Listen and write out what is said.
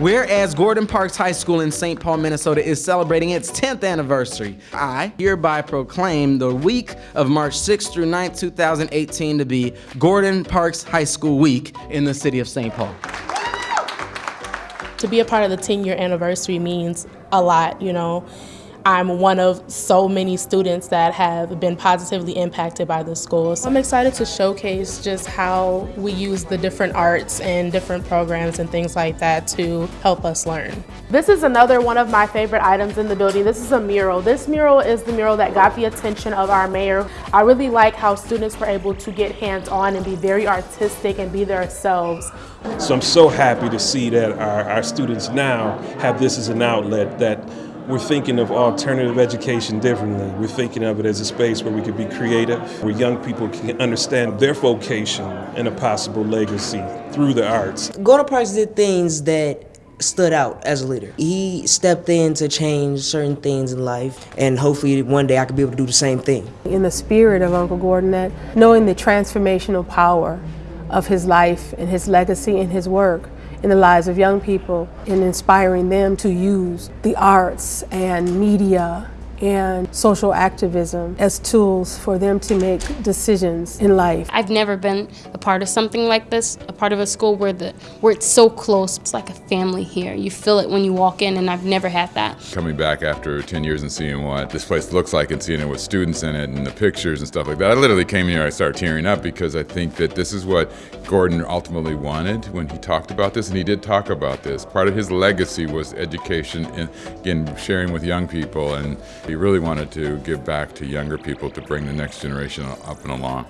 Whereas Gordon Parks High School in St. Paul, Minnesota is celebrating its 10th anniversary, I hereby proclaim the week of March 6th through 9th, 2018 to be Gordon Parks High School Week in the city of St. Paul. To be a part of the 10 year anniversary means a lot, you know. I'm one of so many students that have been positively impacted by the school. So I'm excited to showcase just how we use the different arts and different programs and things like that to help us learn. This is another one of my favorite items in the building. This is a mural. This mural is the mural that got the attention of our mayor. I really like how students were able to get hands-on and be very artistic and be themselves. So I'm so happy to see that our, our students now have this as an outlet that we're thinking of alternative education differently. We're thinking of it as a space where we could be creative, where young people can understand their vocation and a possible legacy through the arts. Gordon Parks did things that stood out as a leader. He stepped in to change certain things in life, and hopefully one day I could be able to do the same thing. In the spirit of Uncle Gordon, that knowing the transformational power of his life and his legacy and his work, in the lives of young people and inspiring them to use the arts and media and social activism as tools for them to make decisions in life. I've never been a part of something like this, a part of a school where the where it's so close. It's like a family here. You feel it when you walk in and I've never had that. Coming back after 10 years and seeing what this place looks like and seeing it with students in it and the pictures and stuff like that. I literally came here, I started tearing up because I think that this is what Gordon ultimately wanted when he talked about this and he did talk about this. Part of his legacy was education and again sharing with young people and he really wanted to give back to younger people to bring the next generation up and along.